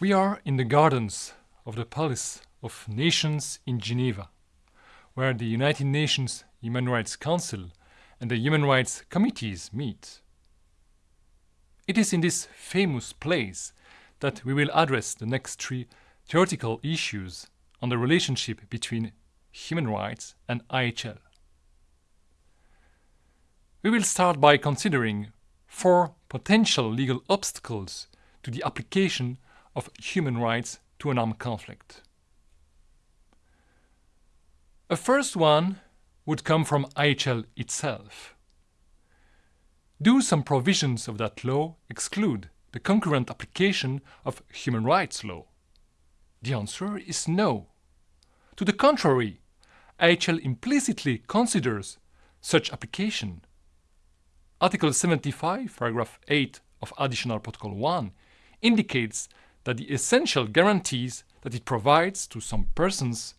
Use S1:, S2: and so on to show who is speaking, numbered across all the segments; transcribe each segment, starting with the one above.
S1: We are in the gardens of the Palace of Nations in Geneva, where the United Nations Human Rights Council and the Human Rights Committees meet. It is in this famous place that we will address the next three theoretical issues on the relationship between human rights and IHL. We will start by considering four potential legal obstacles to the application of human rights to an armed conflict. A first one would come from IHL itself. Do some provisions of that law exclude the concurrent application of human rights law? The answer is no. To the contrary, IHL implicitly considers such application. Article 75, paragraph 8 of Additional Protocol 1 indicates that the essential guarantees that it provides to some persons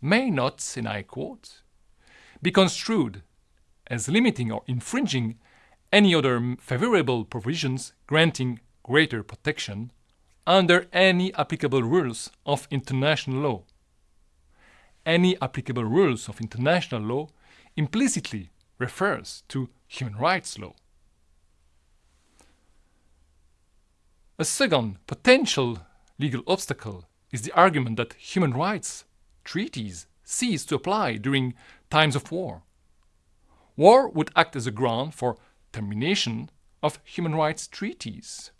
S1: may not, and I quote, be construed as limiting or infringing any other favorable provisions granting greater protection under any applicable rules of international law. Any applicable rules of international law implicitly refers to human rights law. A second potential legal obstacle is the argument that human rights treaties cease to apply during times of war. War would act as a ground for termination of human rights treaties.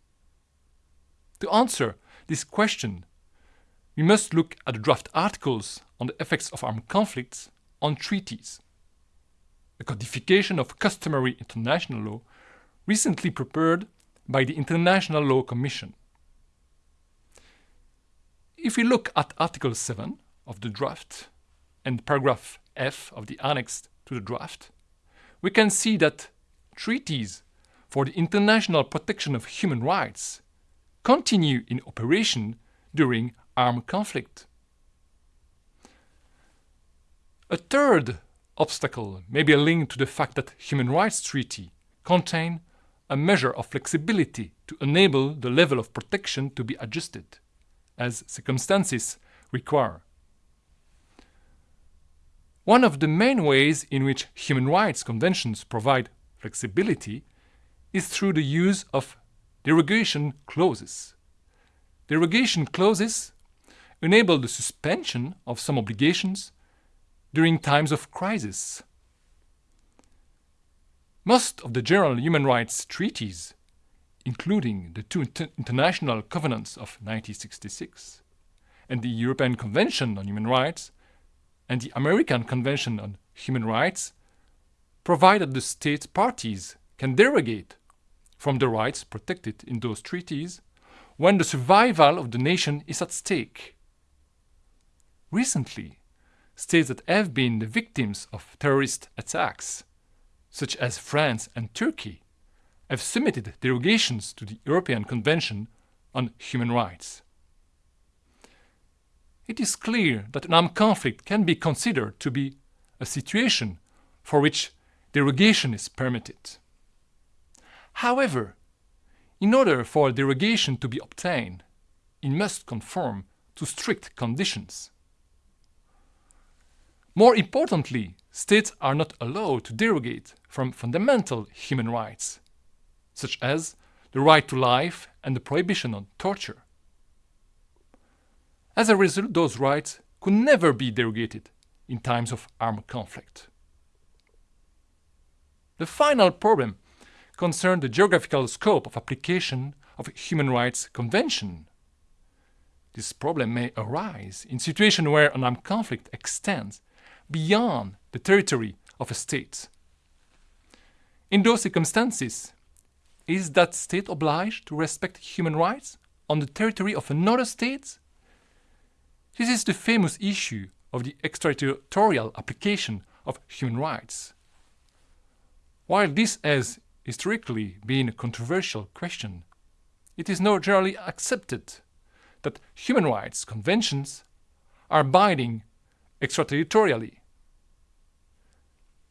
S1: To answer this question, we must look at the draft articles on the effects of armed conflicts on treaties. A codification of customary international law recently prepared by the International Law Commission. If we look at Article 7 of the draft and paragraph F of the annex to the draft, we can see that treaties for the international protection of human rights continue in operation during armed conflict. A third obstacle may be linked to the fact that human rights treaty contain a measure of flexibility to enable the level of protection to be adjusted, as circumstances require. One of the main ways in which human rights conventions provide flexibility is through the use of derogation clauses. Derogation clauses enable the suspension of some obligations during times of crisis most of the general human rights treaties, including the two inter international covenants of 1966 and the European Convention on Human Rights and the American Convention on Human Rights, provide that the state parties can derogate from the rights protected in those treaties when the survival of the nation is at stake. Recently, states that have been the victims of terrorist attacks such as France and Turkey, have submitted derogations to the European Convention on Human Rights. It is clear that an armed conflict can be considered to be a situation for which derogation is permitted. However, in order for a derogation to be obtained, it must conform to strict conditions. More importantly, states are not allowed to derogate from fundamental human rights, such as the right to life and the prohibition on torture. As a result, those rights could never be derogated in times of armed conflict. The final problem concerned the geographical scope of application of human rights convention. This problem may arise in situations where an armed conflict extends beyond the territory of a state. In those circumstances, is that state obliged to respect human rights on the territory of another state? This is the famous issue of the extraterritorial application of human rights. While this has historically been a controversial question, it is now generally accepted that human rights conventions are binding extraterritorially.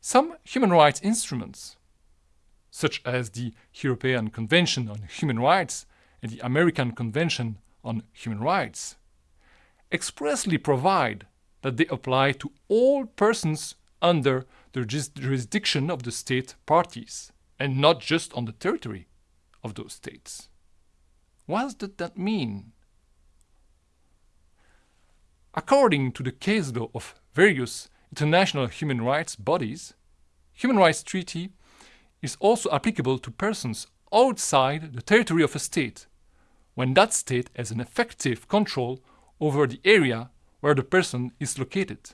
S1: Some human rights instruments, such as the European Convention on Human Rights and the American Convention on Human Rights expressly provide that they apply to all persons under the jurisdiction of the state parties and not just on the territory of those states. What does that mean? According to the case law of various international human rights bodies, human rights treaty is also applicable to persons outside the territory of a state, when that state has an effective control over the area where the person is located.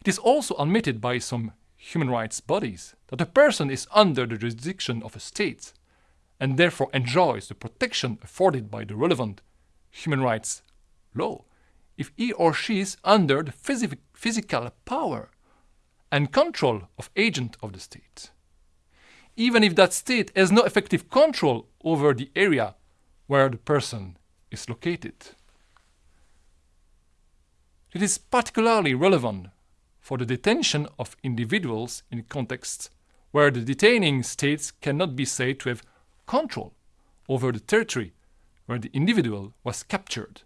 S1: It is also admitted by some human rights bodies that a person is under the jurisdiction of a state and therefore enjoys the protection afforded by the relevant human rights law if he or she is under the phys physical power and control of agent of the state. Even if that state has no effective control over the area where the person is located. It is particularly relevant for the detention of individuals in contexts where the detaining states cannot be said to have control over the territory where the individual was captured